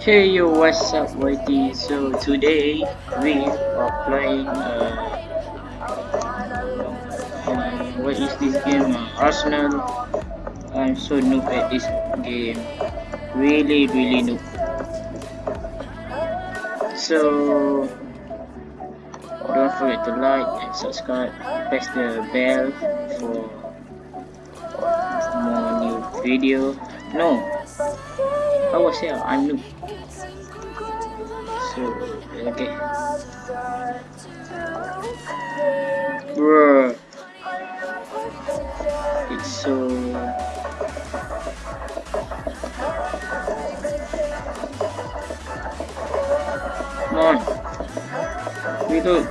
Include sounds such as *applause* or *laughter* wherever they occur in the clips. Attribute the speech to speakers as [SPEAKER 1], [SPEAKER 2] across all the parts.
[SPEAKER 1] Hey yo, what's up YT? So today we are playing uh, um, what is this game? Uh, Arsenal. I'm so noob at this game. Really, really noob. So don't forget to like and subscribe. Press the bell for more new video. No, Oh, I was here. I'm noob. So okay. Bruh. It's so Come on. Reload.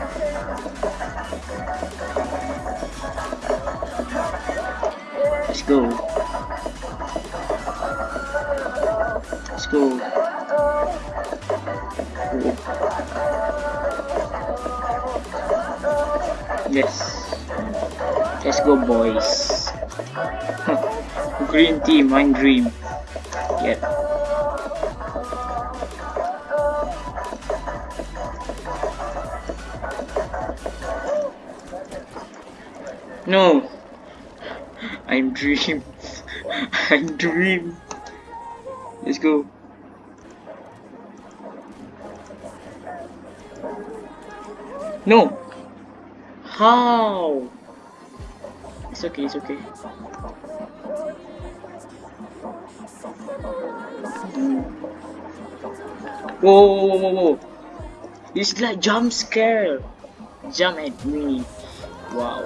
[SPEAKER 1] Let's. Let's go. Yes. Let's go, boys. *laughs* Green team, mine dream. Yeah. No. *laughs* I'm dream. *laughs* I'm dream. Let's go. No. How? It's okay, it's okay. Whoa, whoa, whoa, whoa. This is like jump scare. Jump at me. Wow.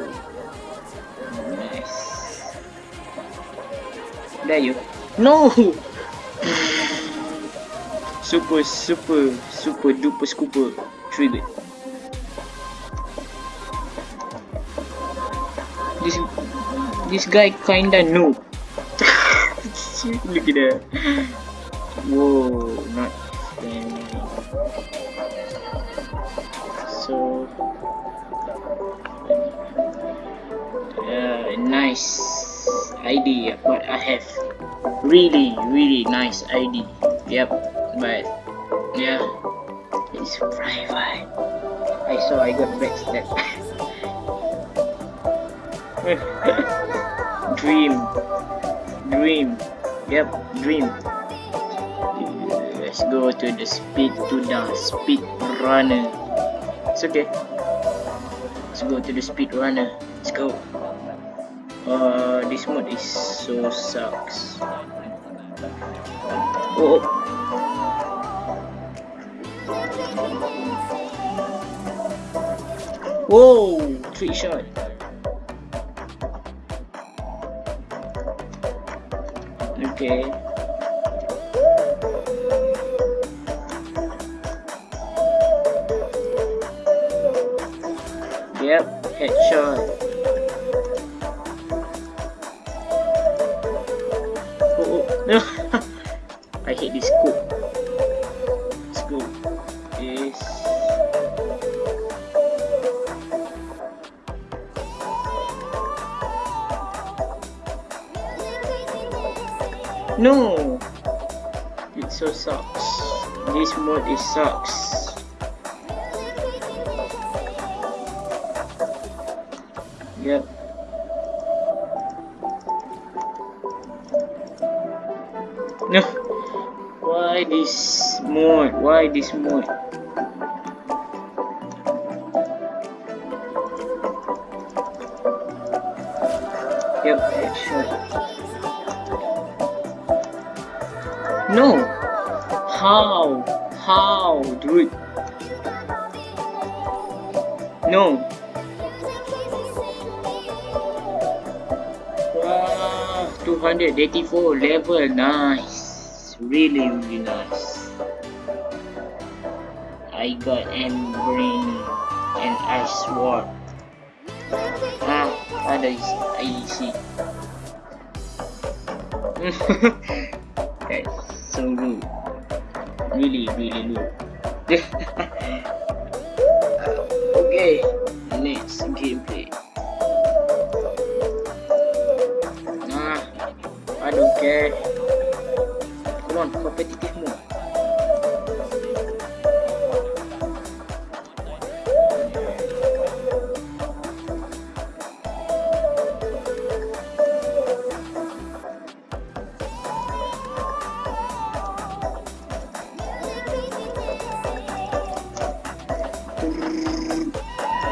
[SPEAKER 1] Nice. There you. No! *laughs* super, super, super duper scooper. Triggered. This this guy kinda noob. Look at that. Whoa, not funny. So uh, nice idea but I have really really nice ID yep but yeah it's private I saw I got backstabbed *laughs* *laughs* dream. Dream. Yep dream. Let's go to the speed to the speed runner. It's okay. Let's go to the speed runner. Let's go. Uh this mode is so sucks. Oh whoa trick shot okay yep headshot oh, oh. no *laughs* No! It so sucks. This mode is sucks. Yep. No! Why this mode? Why this mode? Yep, headshot. No! How? How, dude? No! Wow, 284 level, nice! Really, really nice. I got M brain and ice sword. Ah, ada isi, isi. That's so rude. Really, really rude. *laughs* okay, next gameplay. Nah, I don't care. Come on, competitive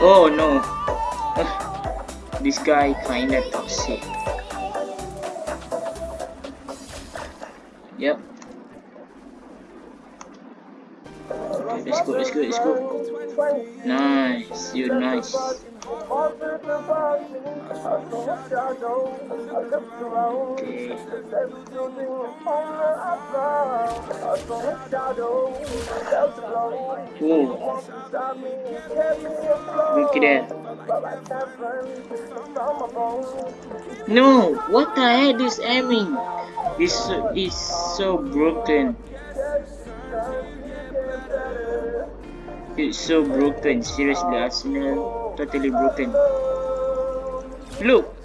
[SPEAKER 1] Oh no. this guy kinda toxic. Yep. Okay, let's go, let's go, let's go. Nice, you're nice. No, what the heck is aiming? It's so, so broken. It's so broken. Seriously, Arsenal totally broken. Look.